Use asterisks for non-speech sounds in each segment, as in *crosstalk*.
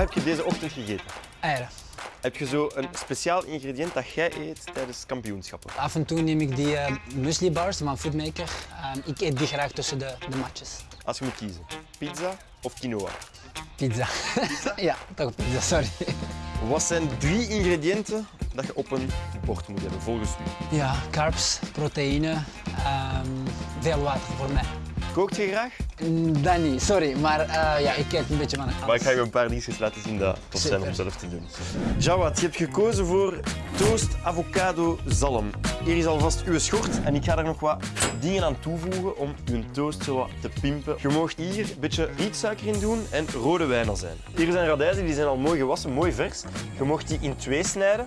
heb je deze ochtend gegeten? Eieren. Heb je zo een speciaal ingrediënt dat jij eet tijdens kampioenschappen? Af en toe neem ik die uh, muesli bars van Foodmaker. Uh, ik eet die graag tussen de, de matches. Als je moet kiezen, pizza of quinoa? Pizza. *laughs* ja, toch pizza, sorry. Wat zijn drie ingrediënten dat je op een bord moet hebben, volgens u? Ja, carbs, proteïne, um, veel water voor mij. Kookt je graag? Mm, dat niet, sorry, maar uh, ja, ik kijk een beetje van alles. Maar ik ga je een paar dingetjes laten zien dat tof zijn om zelf te doen. Jawad, je hebt gekozen voor toast avocado zalm. Hier is alvast uw schort en ik ga er nog wat dingen aan toevoegen om uw toast zo wat te pimpen. Je mag hier een beetje rietsuiker in doen en rode wijnazijn. Hier zijn radijzen, die zijn al mooi gewassen, mooi vers. Je mag die in twee snijden.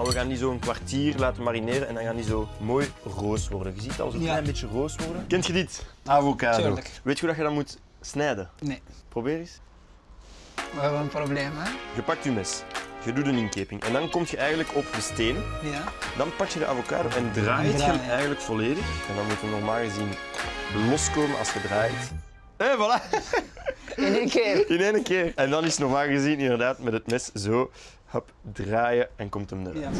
Maar we gaan die zo een kwartier laten marineren en dan gaan die zo mooi roos worden. Je ziet al zo'n ja. klein beetje roos worden. Kent je dit? Avocado. Tuurlijk. Weet je hoe je dat moet snijden? Nee. Probeer eens. We hebben een probleem, hè? Je pakt je mes. Je doet een inkeping en dan kom je eigenlijk op de steen. Ja. Dan pak je de avocado en draait je hem eigenlijk volledig. En dan moet hij normaal gezien loskomen als je draait. Hé, voilà! In één keer. *laughs* In één keer. En dan is normaal gezien inderdaad met het mes zo hop, draaien en komt hem eruit. Ja.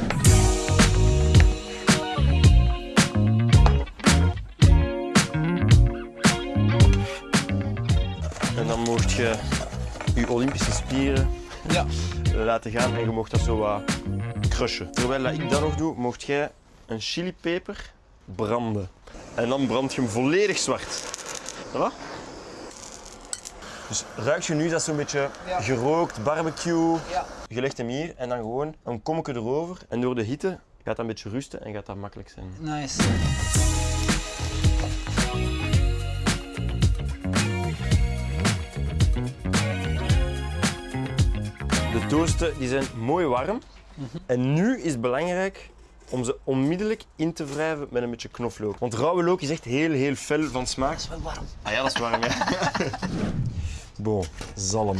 En dan mocht je je Olympische spieren ja. laten gaan en je mocht dat zo wat crushen. Terwijl ik dat nog doe, mocht jij een chilipeper branden. En dan brand je hem volledig zwart. Voilà. Dus ruik je nu dat zo'n beetje ja. gerookt, barbecue. Ja. Je legt hem hier en dan gewoon een kommetje erover. En door de hitte gaat dat een beetje rusten en gaat dat makkelijk zijn. Nice. De toasten die zijn mooi warm. Mm -hmm. En nu is het belangrijk om ze onmiddellijk in te wrijven met een beetje knoflook. Want rauwe look is echt heel, heel fel van smaak. Dat is wel warm. Ah ja, dat is warm, ja. *laughs* Bon, zalm.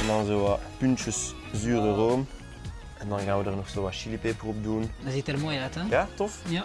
en dan zo wat puntjes zure room. En dan gaan we er nog zo wat chilipeper op doen. Dat ziet er mooi uit, hè? Ja, tof? Ja.